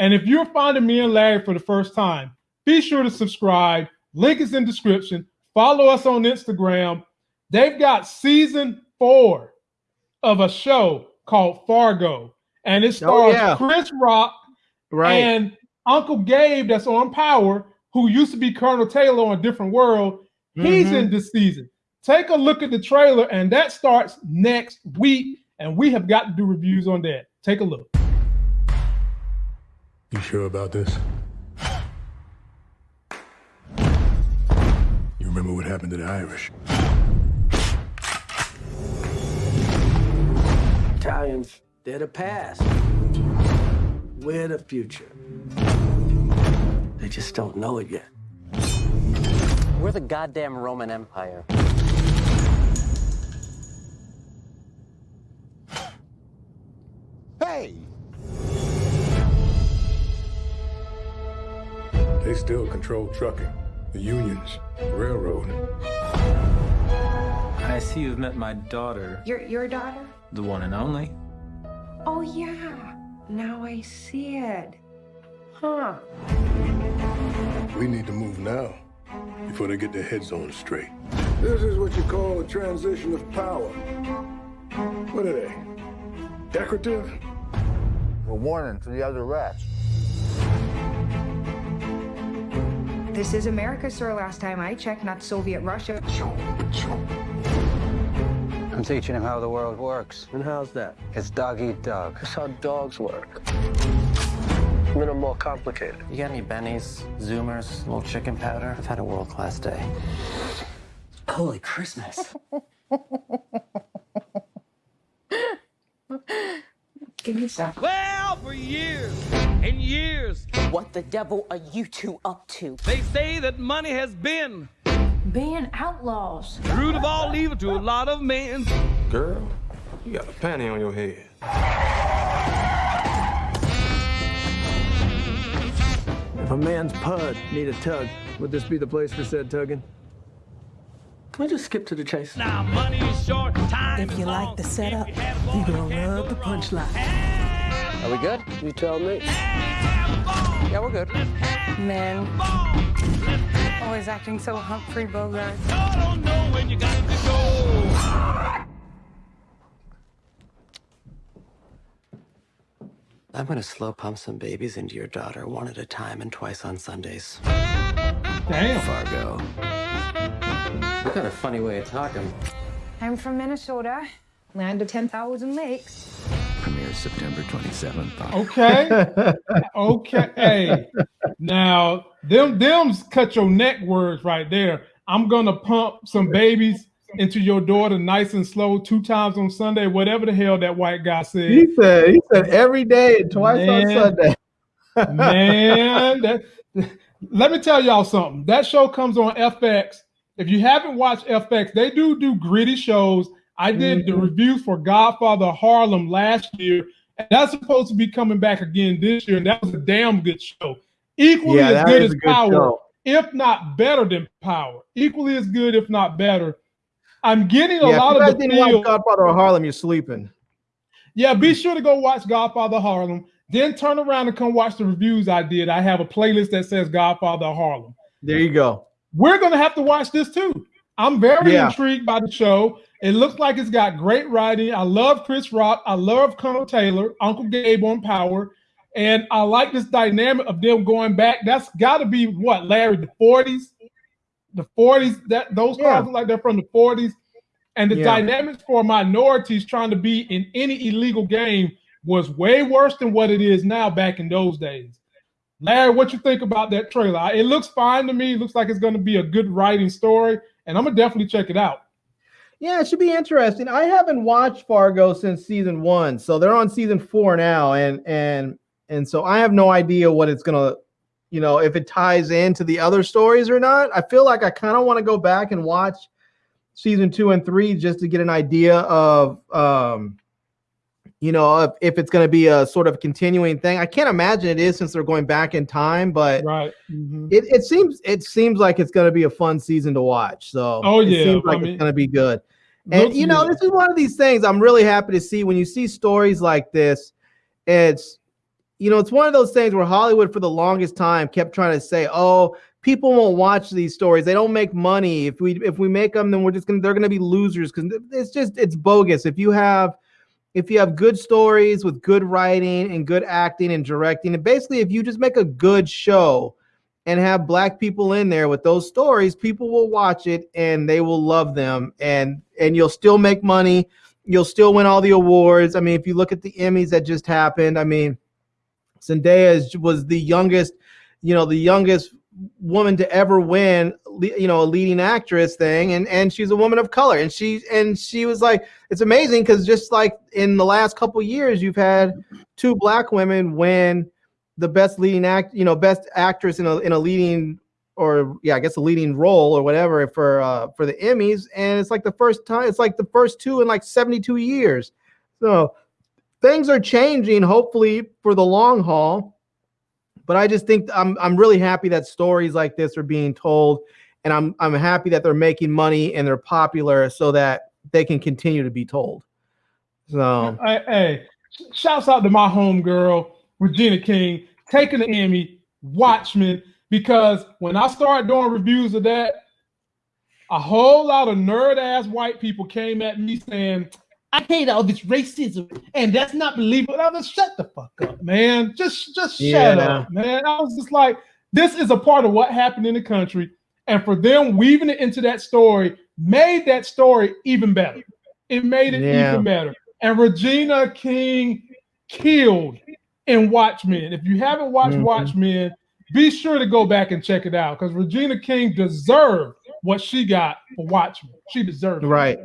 And if you're finding me and Larry for the first time, be sure to subscribe. Link is in description. Follow us on Instagram. They've got season four of a show called Fargo, and it Oh, stars yeah. Chris Rock Right. and Uncle Gabe that's on Power, who used to be Colonel Taylor on Different World. He's Mhm. in this season. Take a look at the trailer, and that starts next week. And we have got to do reviews on that. Take a look. You sure about this? You remember what happened to the Irish? Italians, they're the past. We're the future. They just don't know it yet. We're the goddamn Roman Empire. Still control trucking, the unions, the railroad. I see you've met my daughter, Your your daughter? the one and only. Oh yeah. Now I see it. Huh. We need to move now before they get their heads on straight. This is what you call a transition of power. What are they? Decorative? A warning to the other rats. This is America, sir. Last time I checked, not Soviet Russia. I'm teaching him how the world works. And how's that? It's dog eat dog. That's how dogs work. A little more complicated. You got any bennies, zoomers, little chicken powder? I've had a world class day. Holy Christmas. Give me some. Well, for years and years, What the devil are you two up to? they say that money has been Being outlaws. the root of all evil to a lot of men. Girl, you got a panty on your head. If a man's pud need a tug, would this be the place for said tugging? Can we just skip to the chase? Now money is short, time If is you long. like the setup, you you're gonna love the can't punchline. Are we good? You tell me. Yeah, we're good. Men. Always acting so Humphrey Bogart. I don't know when you got to go. I'm gonna slow pump some babies into your daughter one at a time and twice on Sundays. Damn. Fargo. You got a funny way of talking. I'm from Minnesota, land of 10,000 lakes. Premieres September 27th. Okay. okay. Hey. Now, them them's cut your neck words right there. I'm gonna pump some babies into your daughter nice and slow two times on Sunday, whatever the hell that white guy said. He said he said every day and twice on Sunday. Man, that, let me tell y'all something. That show comes on FX. If you haven't watched FX, they do do gritty shows. I did the Mhm. reviews for Godfather Harlem last year, and that's supposed to be coming back again this year. And that was a damn good show. Equally Yeah, as good as good Power, show. if not better than Power. Equally as good, if not better. I'm getting a Yeah, lot if you of the didn't watch feel. Godfather of Harlem, you're sleeping. Yeah, be sure to go watch Godfather Harlem. Then turn around and come watch the reviews I did. I have a playlist that says Godfather Harlem. There you go. We're gonna have to watch this too. I'm very Yeah. intrigued by the show. It looks like it's got great writing. I love Chris Rock. I love Colonel Taylor, Uncle Gabe on Power, and I like this dynamic of them going back. That's got to be what Larry the 40s, the 40s. That those Yeah. cars look like they're from the 40s, and the Yeah. dynamics for minorities trying to be in any illegal game was way worse than what it is now back in those days. Larry, what you think about that trailer? It looks fine to me. It looks like it's going to be a good writing story, and I'm gonna definitely check it out. Yeah, it should be interesting. I haven't watched Fargo since season one, so they're on season four now, and and and so I have no idea what it's gonna, you know, if it ties into the other stories or not. I feel like I kind of want to go back and watch season two and three just to get an idea of, um, you know, if, if it's gonna be a sort of continuing thing. I can't imagine it is since they're going back in time, but Right. Mm-hmm. it, it seems it seems like it's going to be a fun season to watch. So Oh, it yeah, seems I like mean, it's going to be good. And you know, this is one of these things I'm really happy to see when you see stories like this. It's you know, it's one of those things where Hollywood for the longest time kept trying to say, "Oh, people won't watch these stories. They don't make money. If we if we make them, then we're just gonna they're gonna be losers because it's just it's bogus. If you have if you have good stories with good writing and good acting and directing, and basically if you just make a good show and have black people in there with those stories, people will watch it and they will love them and and you'll still make money. You'll still win all the awards. I mean, if you look at the Emmys that just happened, I mean, Zendaya was the youngest, you know, the youngest woman to ever win you know a leading actress thing and and she's a woman of color and she and she was like it's amazing because just like in the last couple years you've had two black women win the best leading act you know best actress in a in a leading or yeah i guess a leading role or whatever for uh for the emmys and it's like the first time it's like the first two in like 72 years. So things are changing hopefully for the long haul but I just think I'm I'm really happy that stories like this are being told, and I'm I'm happy that they're making money and they're popular so that they can continue to be told. So hey, hey shouts out to my homegirl Regina King taking the Emmy, Watchmen, because when I started doing reviews of that, a whole lot of nerd ass white people came at me saying, I hate all this racism, and that's not believable. I was shut the fuck up, man. Just just yeah. shut up, man. I was just like, this is a part of what happened in the country, and for them weaving it into that story made that story even better. It made it yeah. even better. And Regina King killed in Watchmen. If you haven't watched mm-hmm. Watchmen, be sure to go back and check it out because Regina King deserved what she got for Watchmen. She deserved it. right.